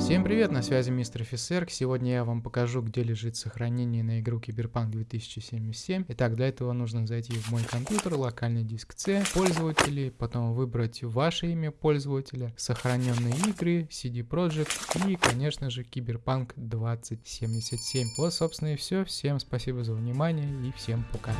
Всем привет, на связи мистер Фисерк. Сегодня я вам покажу, где лежит сохранение на игру Киберпанк 2077. Итак, для этого нужно зайти в мой компьютер, локальный диск C, пользователи, потом выбрать ваше имя пользователя, сохраненные игры, CD Projekt и, конечно же, Киберпанк 2077. Вот, собственно, и все. Всем спасибо за внимание и всем пока.